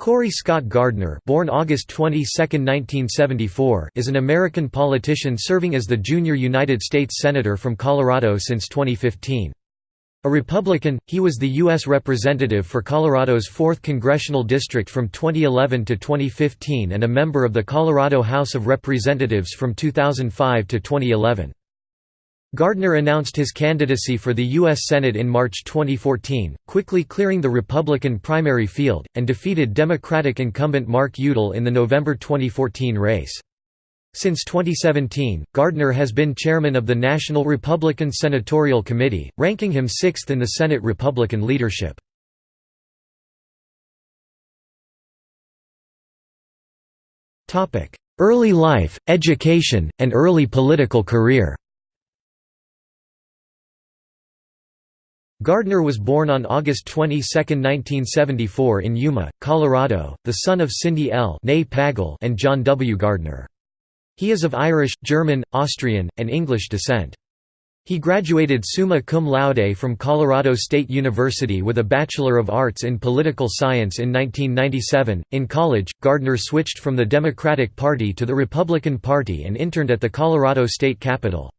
Cory Scott Gardner born August 22, 1974, is an American politician serving as the junior United States Senator from Colorado since 2015. A Republican, he was the U.S. Representative for Colorado's 4th Congressional District from 2011 to 2015 and a member of the Colorado House of Representatives from 2005 to 2011. Gardner announced his candidacy for the U.S. Senate in March 2014, quickly clearing the Republican primary field, and defeated Democratic incumbent Mark Udall in the November 2014 race. Since 2017, Gardner has been chairman of the National Republican Senatorial Committee, ranking him sixth in the Senate Republican leadership. Early life, education, and early political career Gardner was born on August 22, 1974 in Yuma, Colorado, the son of Cindy L. Pagel and John W. Gardner. He is of Irish, German, Austrian, and English descent. He graduated summa cum laude from Colorado State University with a Bachelor of Arts in Political Science in 1997. In college, Gardner switched from the Democratic Party to the Republican Party and interned at the Colorado State Capitol.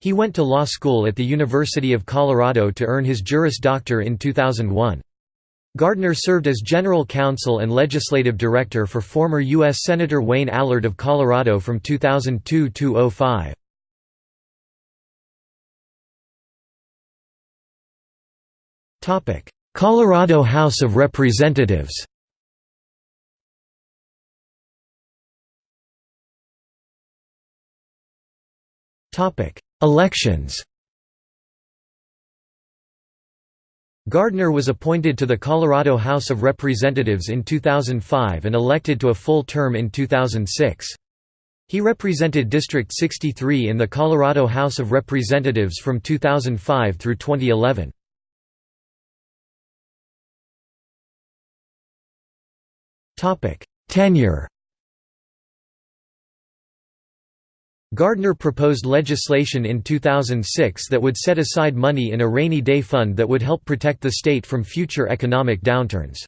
He went to law school at the University of Colorado to earn his Juris Doctor in 2001. Gardner served as general counsel and legislative director for former U.S. Senator Wayne Allard of Colorado from 2002 to 05. Colorado House of Representatives Topic: Elections Gardner was appointed to the Colorado House of Representatives in 2005 and elected to a full term in 2006. He represented District 63 in the Colorado House of Representatives from 2005 through 2011. Tenure Gardner proposed legislation in 2006 that would set aside money in a rainy day fund that would help protect the state from future economic downturns.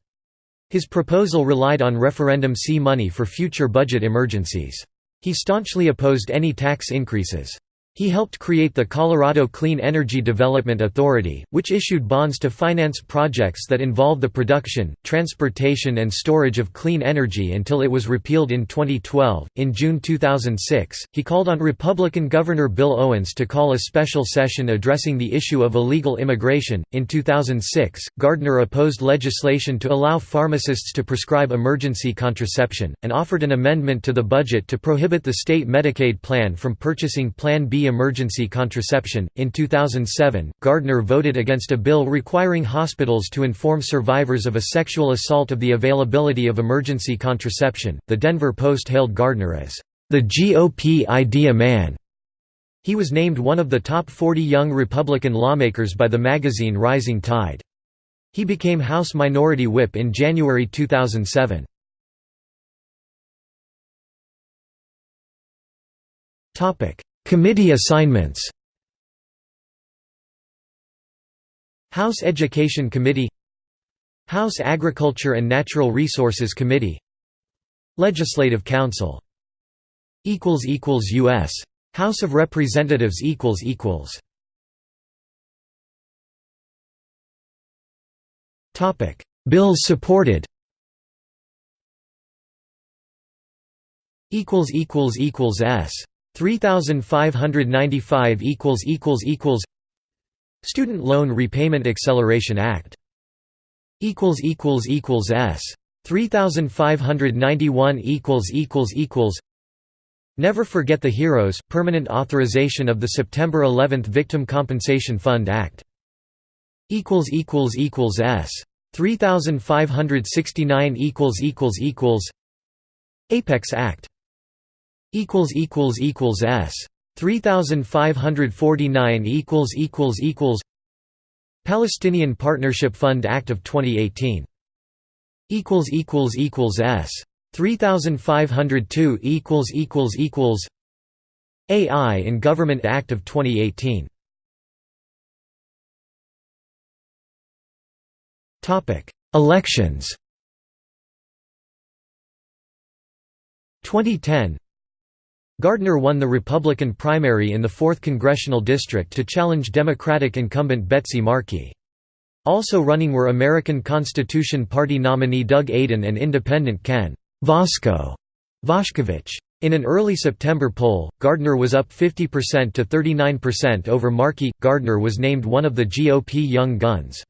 His proposal relied on referendum C money for future budget emergencies. He staunchly opposed any tax increases. He helped create the Colorado Clean Energy Development Authority, which issued bonds to finance projects that involve the production, transportation, and storage of clean energy until it was repealed in 2012. In June 2006, he called on Republican Governor Bill Owens to call a special session addressing the issue of illegal immigration. In 2006, Gardner opposed legislation to allow pharmacists to prescribe emergency contraception, and offered an amendment to the budget to prohibit the state Medicaid plan from purchasing Plan B emergency contraception. In 2007, Gardner voted against a bill requiring hospitals to inform survivors of a sexual assault of the availability of emergency contraception. The Denver Post hailed Gardner as the GOP idea man. He was named one of the top 40 young Republican lawmakers by the magazine Rising Tide. He became House Minority Whip in January 2007. Topic: Committee assignments. House Education Committee House Agriculture and Natural Resources Committee Legislative Council. U.S. House of Representatives equals equals. Topic. Bills supported. Equals equals equals S 3595 equals equals equals Student Loan Repayment Acceleration Act equals equals equals S 3591 equals equals equals Never Forget the Heroes permanent authorization of the September 11 Victim Compensation Fund Act equals equals equals S 3569 equals equals equals Apex Act equals equals equals s. 3549 equals equals equals Palestinian Partnership Fund Act of 2018 equals equals equals s. 3502 equals equals equals AI in Government Act of 2018 Topic Elections. 2010 Gardner won the Republican primary in the 4th Congressional District to challenge Democratic incumbent Betsy Markey. Also running were American Constitution Party nominee Doug Aden and independent Ken Vosko Voshkovich. In an early September poll, Gardner was up 50% to 39% over Markey. Gardner was named one of the GOP Young Guns.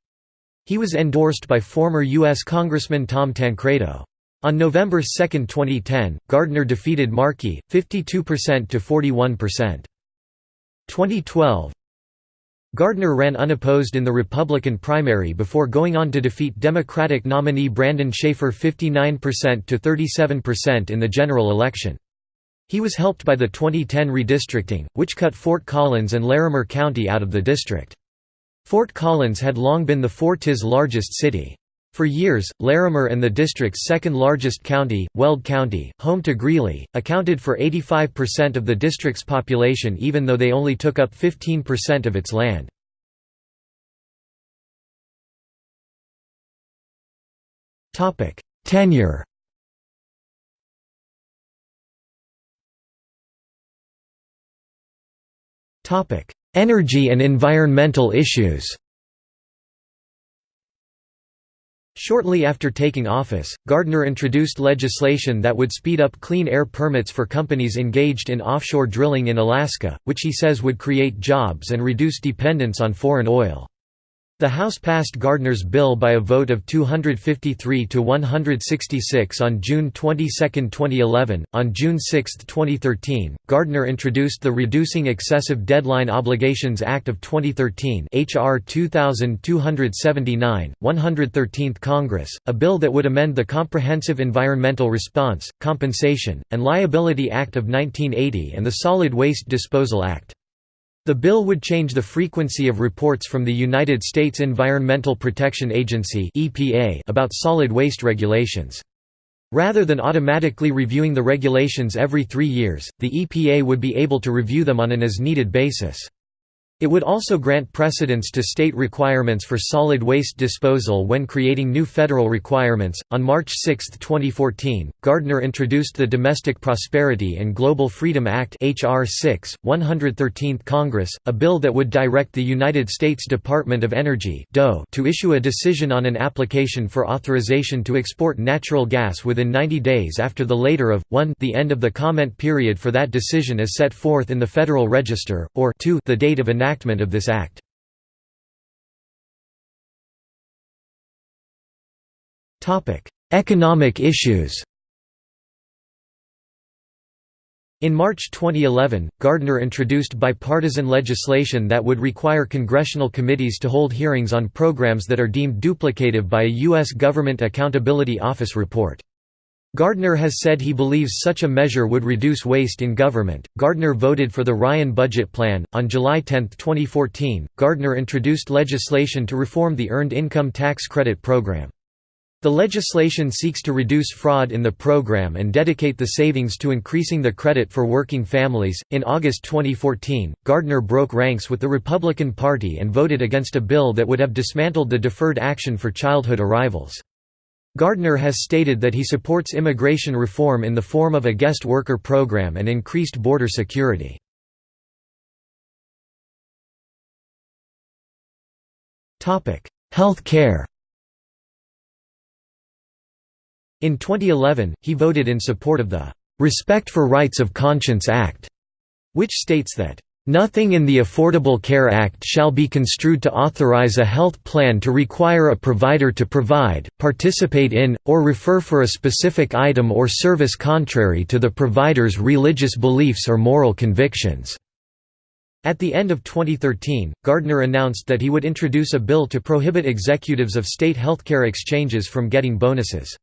He was endorsed by former U.S. Congressman Tom Tancredo. On November 2, 2010, Gardner defeated Markey, 52% to 41%. 2012 Gardner ran unopposed in the Republican primary before going on to defeat Democratic nominee Brandon Shaffer 59% to 37% in the general election. He was helped by the 2010 redistricting, which cut Fort Collins and Larimer County out of the district. Fort Collins had long been the Fort's largest city. For years, Larimer and the district's second largest county, Weld County, home to Greeley, accounted for 85% of the district's population even though they only took up 15% of its land. Tenure Energy and environmental issues Shortly after taking office, Gardner introduced legislation that would speed up clean air permits for companies engaged in offshore drilling in Alaska, which he says would create jobs and reduce dependence on foreign oil. The House passed Gardner's bill by a vote of 253 to 166 on June 22, 2011. On June 6, 2013, Gardner introduced the Reducing Excessive Deadline Obligations Act of 2013, HR 2279, 113th Congress, a bill that would amend the Comprehensive Environmental Response, Compensation, and Liability Act of 1980 and the Solid Waste Disposal Act. The bill would change the frequency of reports from the United States Environmental Protection Agency about solid waste regulations. Rather than automatically reviewing the regulations every three years, the EPA would be able to review them on an as-needed basis. It would also grant precedence to state requirements for solid waste disposal when creating new federal requirements. On March 6, 2014, Gardner introduced the Domestic Prosperity and Global Freedom Act (HR 6, 113th Congress), a bill that would direct the United States Department of Energy (DOE) to issue a decision on an application for authorization to export natural gas within 90 days after the later of 1 the end of the comment period for that decision is set forth in the Federal Register, or 2 the date of enactment enactment of this act. Economic issues In March 2011, Gardner introduced bipartisan legislation that would require congressional committees to hold hearings on programs that are deemed duplicative by a U.S. Government Accountability Office report. Gardner has said he believes such a measure would reduce waste in government. Gardner voted for the Ryan budget plan. On July 10, 2014, Gardner introduced legislation to reform the Earned Income Tax Credit program. The legislation seeks to reduce fraud in the program and dedicate the savings to increasing the credit for working families. In August 2014, Gardner broke ranks with the Republican Party and voted against a bill that would have dismantled the Deferred Action for Childhood Arrivals. Gardner has stated that he supports immigration reform in the form of a guest worker program and increased border security. Health care In 2011, he voted in support of the "'Respect for Rights of Conscience Act", which states that Nothing in the Affordable Care Act shall be construed to authorize a health plan to require a provider to provide, participate in, or refer for a specific item or service contrary to the provider's religious beliefs or moral convictions." At the end of 2013, Gardner announced that he would introduce a bill to prohibit executives of state healthcare exchanges from getting bonuses.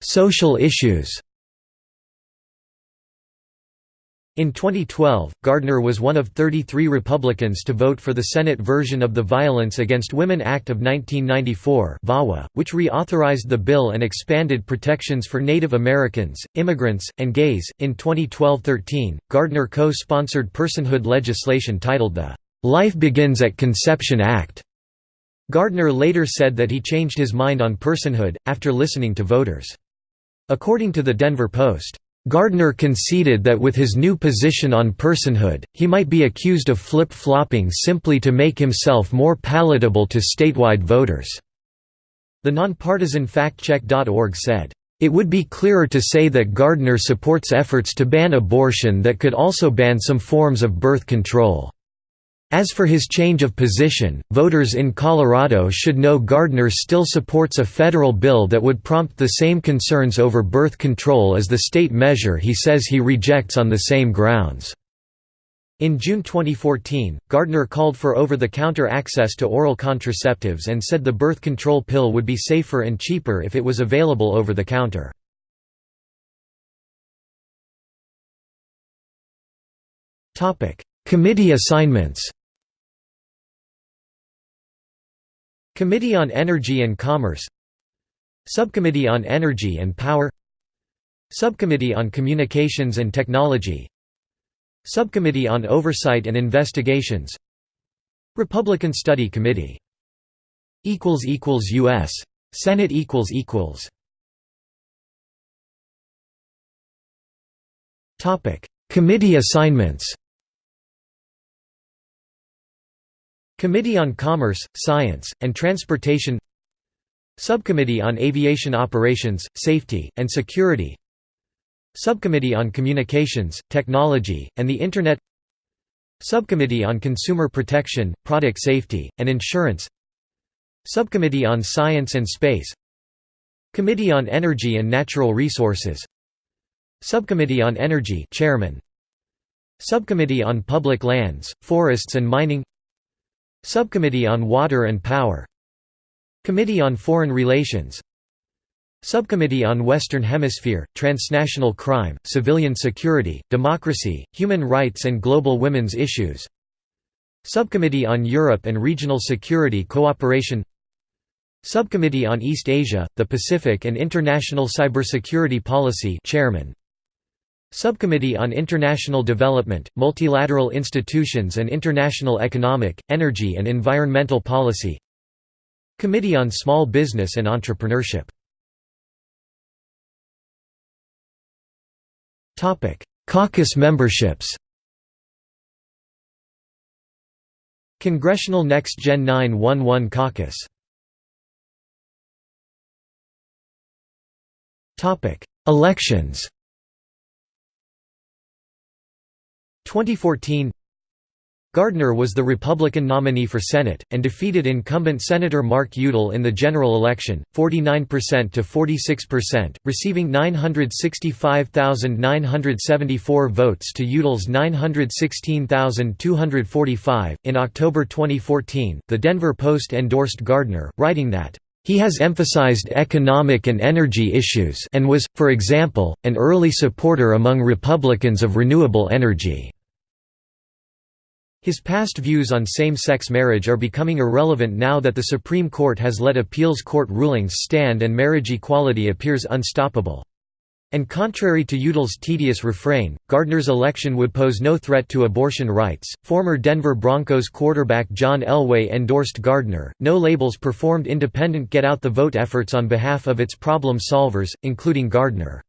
Social issues In 2012, Gardner was one of 33 Republicans to vote for the Senate version of the Violence Against Women Act of 1994 VAWA, which reauthorized the bill and expanded protections for Native Americans, immigrants, and gays. In 2012-13, Gardner co-sponsored personhood legislation titled the Life Begins at Conception Act, Gardner later said that he changed his mind on personhood, after listening to voters. According to the Denver Post, Gardner conceded that with his new position on personhood, he might be accused of flip-flopping simply to make himself more palatable to statewide voters. The nonpartisan factcheck.org said, "...it would be clearer to say that Gardner supports efforts to ban abortion that could also ban some forms of birth control." As for his change of position, voters in Colorado should know Gardner still supports a federal bill that would prompt the same concerns over birth control as the state measure he says he rejects on the same grounds. In June 2014, Gardner called for over-the-counter access to oral contraceptives and said the birth control pill would be safer and cheaper if it was available over the counter. Committee assignments Committee on Energy and Commerce Subcommittee on Energy and Power Subcommittee on Communications and Technology Subcommittee on Oversight and Investigations Republican Study Committee U.S. Senate Committee assignments Committee on Commerce, Science, and Transportation Subcommittee on Aviation Operations, Safety, and Security Subcommittee on Communications, Technology, and the Internet Subcommittee on Consumer Protection, Product Safety, and Insurance Subcommittee on Science and Space Committee on Energy and Natural Resources Subcommittee on Energy Chairman Subcommittee on Public Lands, Forests and Mining Subcommittee on Water and Power. Committee on Foreign Relations. Subcommittee on Western Hemisphere, Transnational Crime, Civilian Security, Democracy, Human Rights and Global Women's Issues. Subcommittee on Europe and Regional Security Cooperation. Subcommittee on East Asia, the Pacific and International Cybersecurity Policy Chairman Subcommittee on International Development, Multilateral Institutions and International Economic, Energy and Environmental Policy. Committee on Small Business and Entrepreneurship. Caucus memberships. Congressional Next Gen 911 Caucus. Elections 2014 Gardner was the Republican nominee for Senate, and defeated incumbent Senator Mark Udall in the general election, 49% to 46%, receiving 965,974 votes to Udall's 916,245. In October 2014, The Denver Post endorsed Gardner, writing that, he has emphasized economic and energy issues and was, for example, an early supporter among Republicans of renewable energy. His past views on same-sex marriage are becoming irrelevant now that the Supreme Court has let appeals court rulings stand and marriage equality appears unstoppable. And contrary to Udall's tedious refrain, Gardner's election would pose no threat to abortion rights. Former Denver Broncos quarterback John Elway endorsed Gardner. No labels performed independent get out the vote efforts on behalf of its problem solvers, including Gardner.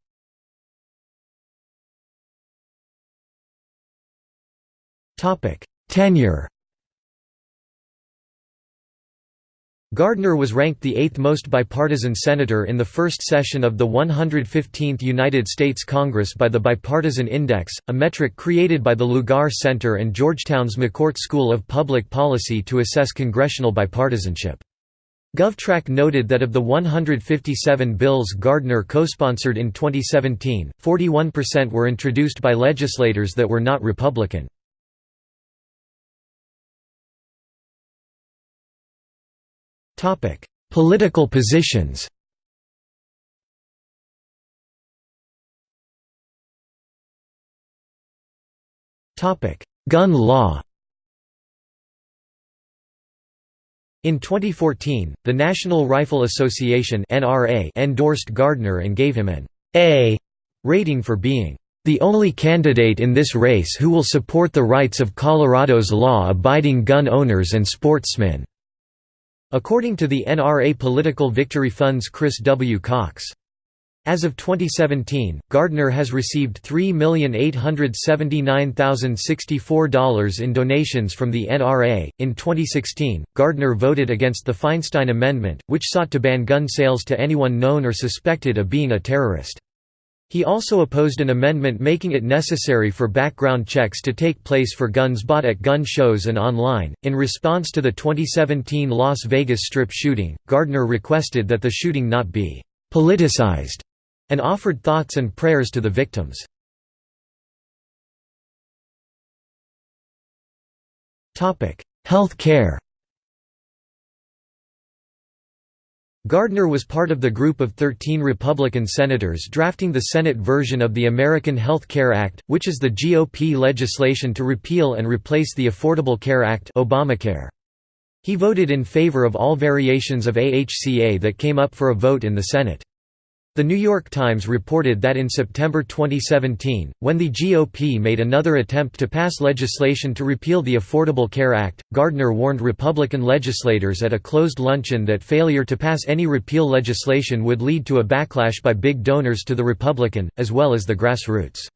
Topic: Tenure Gardner was ranked the eighth most bipartisan senator in the first session of the 115th United States Congress by the Bipartisan Index, a metric created by the Lugar Center and Georgetown's McCourt School of Public Policy to assess congressional bipartisanship. GovTrack noted that of the 157 bills Gardner co-sponsored in 2017, 41% were introduced by legislators that were not Republican. Political positions Gun law In 2014, the National Rifle Association (NRA) endorsed Gardner and gave him an A rating for being the only candidate in this race who will support the rights of Colorado's law-abiding gun owners and sportsmen. According to the NRA Political Victory Fund's Chris W. Cox. As of 2017, Gardner has received $3,879,064 in donations from the NRA. In 2016, Gardner voted against the Feinstein Amendment, which sought to ban gun sales to anyone known or suspected of being a terrorist. He also opposed an amendment making it necessary for background checks to take place for guns bought at gun shows and online. In response to the 2017 Las Vegas Strip shooting, Gardner requested that the shooting not be politicized and offered thoughts and prayers to the victims. Topic: Health care Gardner was part of the group of 13 Republican senators drafting the Senate version of the American Health Care Act, which is the GOP legislation to repeal and replace the Affordable Care Act Obamacare. He voted in favor of all variations of AHCA that came up for a vote in the Senate. The New York Times reported that in September 2017, when the GOP made another attempt to pass legislation to repeal the Affordable Care Act, Gardner warned Republican legislators at a closed luncheon that failure to pass any repeal legislation would lead to a backlash by big donors to the Republican, as well as the grassroots.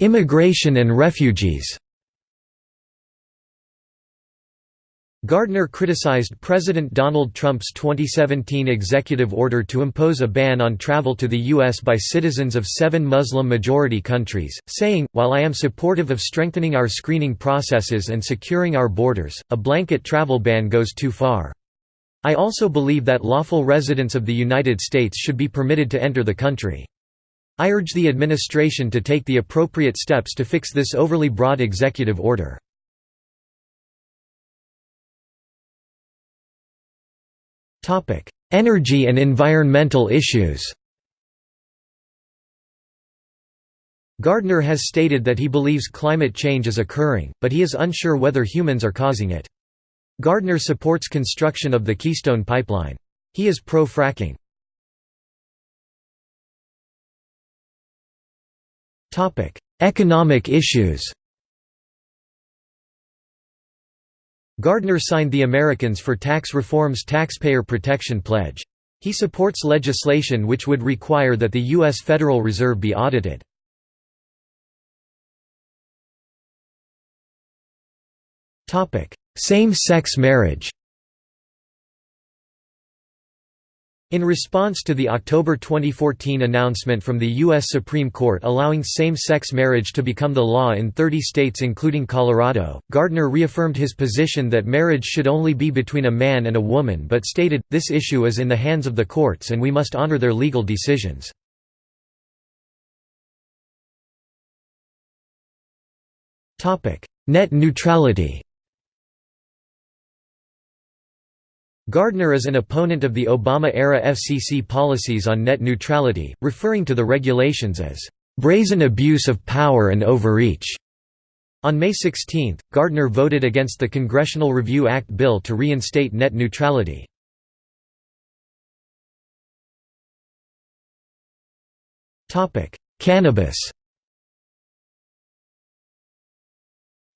Immigration and refugees Gardner criticized President Donald Trump's 2017 executive order to impose a ban on travel to the U.S. by citizens of seven Muslim-majority countries, saying, While I am supportive of strengthening our screening processes and securing our borders, a blanket travel ban goes too far. I also believe that lawful residents of the United States should be permitted to enter the country. I urge the administration to take the appropriate steps to fix this overly broad executive order. Energy and environmental issues Gardner has stated that he believes climate change is occurring, but he is unsure whether humans are causing it. Gardner supports construction of the Keystone Pipeline. He is pro-fracking. Economic issues Gardner signed the Americans for Tax Reform's Taxpayer Protection Pledge. He supports legislation which would require that the U.S. Federal Reserve be audited. Same-sex marriage In response to the October 2014 announcement from the U.S. Supreme Court allowing same-sex marriage to become the law in 30 states including Colorado, Gardner reaffirmed his position that marriage should only be between a man and a woman but stated, this issue is in the hands of the courts and we must honor their legal decisions. Net neutrality Gardner is an opponent of the Obama-era FCC policies on net neutrality, referring to the regulations as, "...brazen abuse of power and overreach." On May 16, Gardner voted against the Congressional Review Act bill to reinstate net neutrality. Cannabis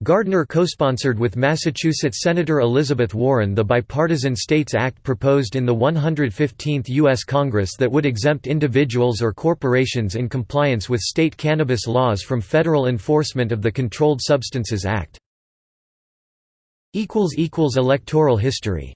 Gardner co-sponsored with Massachusetts Senator Elizabeth Warren the Bipartisan States Act proposed in the 115th U.S. Congress that would exempt individuals or corporations in compliance with state cannabis laws from federal enforcement of the Controlled Substances Act. Electoral history